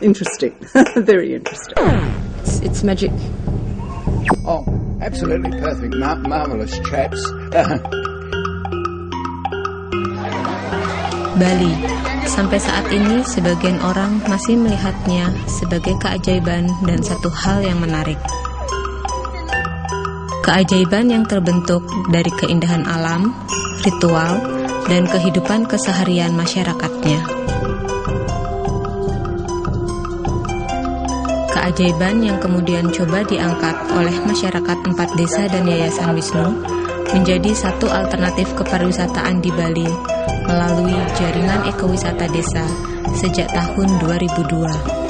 very interesting. It's, it's magic. Oh, absolutely perfect. Mar- marvelous chaps. Bali. Sampai saat ini, sebagian orang masih melihatnya sebagai keajaiban dan satu hal yang menarik. Keajaiban yang terbentuk dari keindahan alam, ritual, dan kehidupan keseharian masyarakatnya. Keajaiban yang kemudian coba diangkat oleh masyarakat empat desa dan Yayasan Wisnu menjadi satu alternatif kepariwisataan di Bali melalui jaringan ekowisata desa sejak tahun 2002.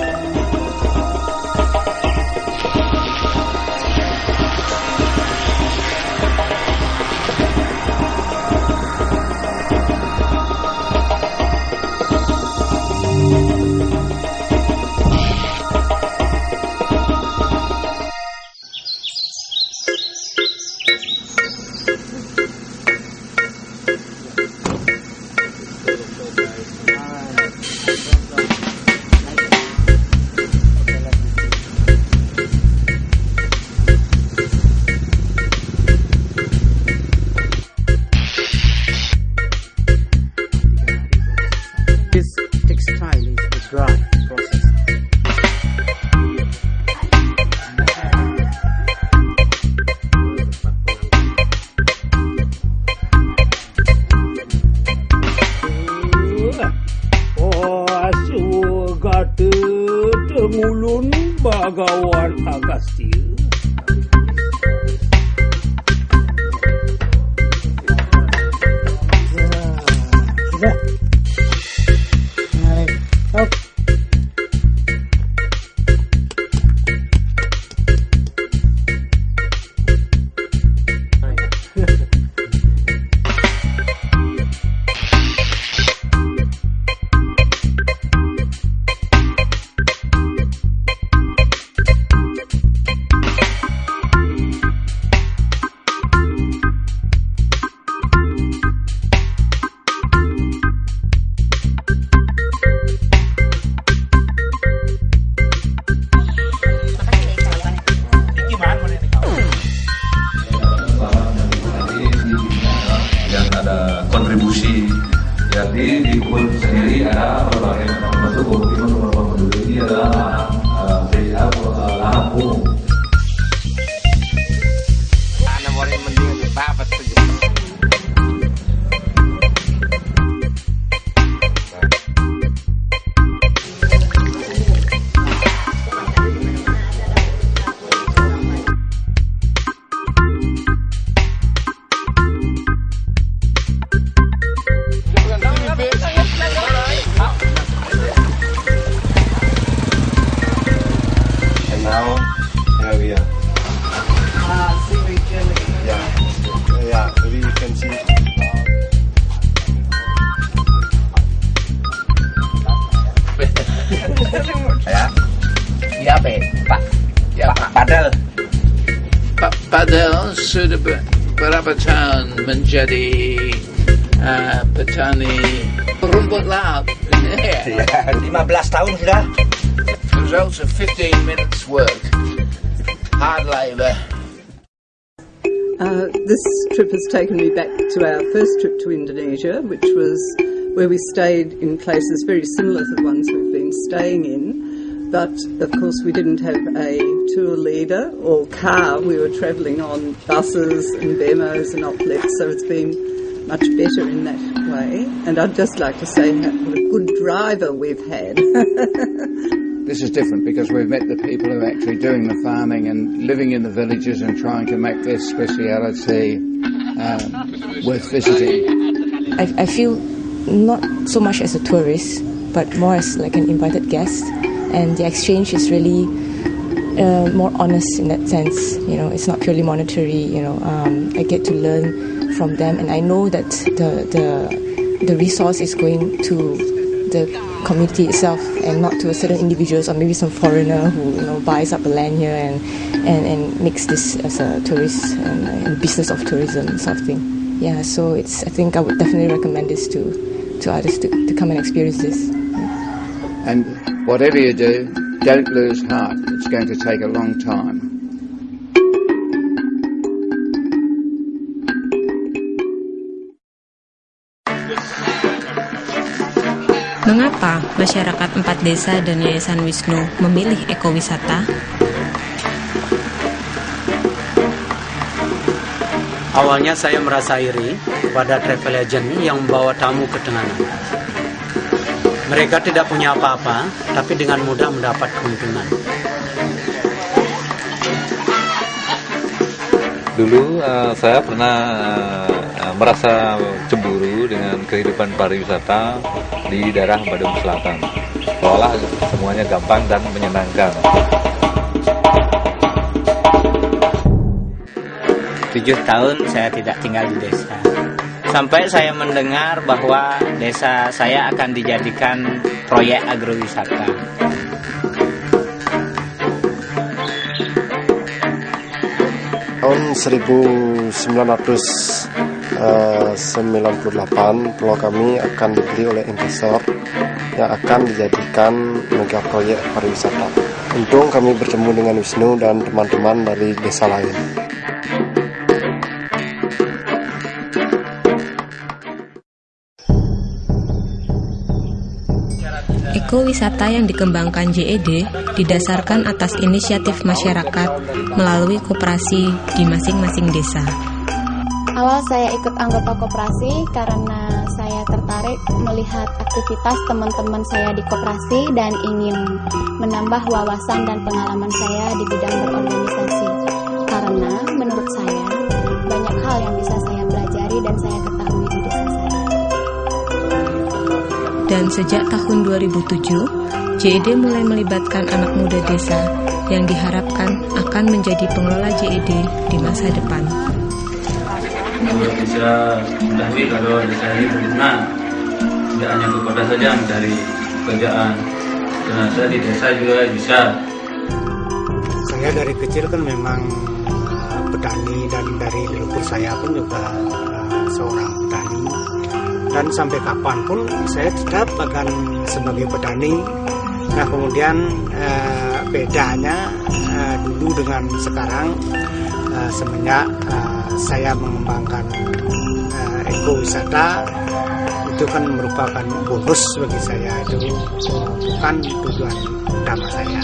Padel sudah ber- berapa tahun menjadi uh, petani rumput laut. ya 15 tahun sudah Results of 15 minutes work. Hard labour. Uh, this trip has taken me back to our first trip to Indonesia, which was where we stayed in places very similar to the ones we've been staying in. But of course, we didn't have a tour leader or car. We were travelling on buses and BMOs and uplifts, so it's been much better in that way. And I'd just like to say how- what a good driver we've had. This is different because we've met the people who are actually doing the farming and living in the villages and trying to make their speciality um, worth visiting. I, I feel not so much as a tourist, but more as like an invited guest, and the exchange is really uh, more honest in that sense. You know, it's not purely monetary. You know, um, I get to learn from them, and I know that the the the resource is going to the community itself and not to a certain individuals or maybe some foreigner who you know buys up the land here and and, and makes this as a tourist and, and business of tourism sort of thing. Yeah, so it's I think I would definitely recommend this to to others to, to come and experience this. And whatever you do, don't lose heart. It's going to take a long time. Mengapa masyarakat empat desa dan Yayasan Wisnu memilih ekowisata? Awalnya saya merasa iri kepada travel agent yang membawa tamu ke Tenganan. Mereka tidak punya apa-apa, tapi dengan mudah mendapat keuntungan. Dulu uh, saya pernah uh, merasa cemburu dengan kehidupan pariwisata di daerah Badung Selatan. Seolah semuanya gampang dan menyenangkan. Tujuh tahun saya tidak tinggal di desa. Sampai saya mendengar bahwa desa saya akan dijadikan proyek agrowisata. Tahun 1998 pulau kami akan dibeli oleh investor yang akan dijadikan mega proyek pariwisata. Untung kami bertemu dengan Wisnu dan teman-teman dari desa lain. Ekowisata yang dikembangkan JED didasarkan atas inisiatif masyarakat melalui koperasi di masing-masing desa. Awal saya ikut anggota koperasi karena saya tertarik melihat aktivitas teman-teman saya di koperasi dan ingin menambah wawasan dan pengalaman saya di bidang berorganisasi. Karena menurut saya banyak hal yang bisa saya pelajari dan saya ketahui Dan sejak tahun 2007, JED mulai melibatkan anak muda desa yang diharapkan akan menjadi pengelola JED di masa depan. Kalau bisa mengetahui kalau desa ini berguna, tidak hanya ke kota saja mencari pekerjaan. Karena saya di desa juga bisa. Saya dari kecil kan memang uh, petani dan dari leluhur saya pun juga uh, seorang petani dan sampai kapan pun saya tetap akan sebagai petani. Nah kemudian uh, bedanya uh, dulu dengan sekarang uh, semenjak uh, saya mengembangkan uh, ekowisata itu kan merupakan bonus bagi saya itu bukan tujuan utama saya.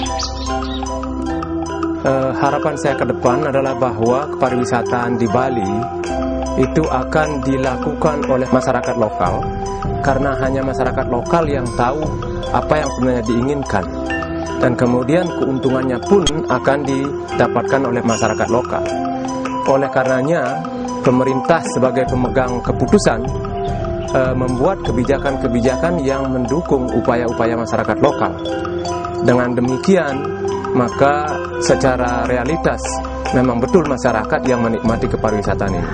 Uh, harapan saya ke depan adalah bahwa kepariwisataan di Bali itu akan dilakukan oleh masyarakat lokal karena hanya masyarakat lokal yang tahu apa yang sebenarnya diinginkan dan kemudian keuntungannya pun akan didapatkan oleh masyarakat lokal. Oleh karenanya, pemerintah sebagai pemegang keputusan e, membuat kebijakan-kebijakan yang mendukung upaya-upaya masyarakat lokal. Dengan demikian, maka secara realitas memang betul masyarakat yang menikmati kepariwisataan ini.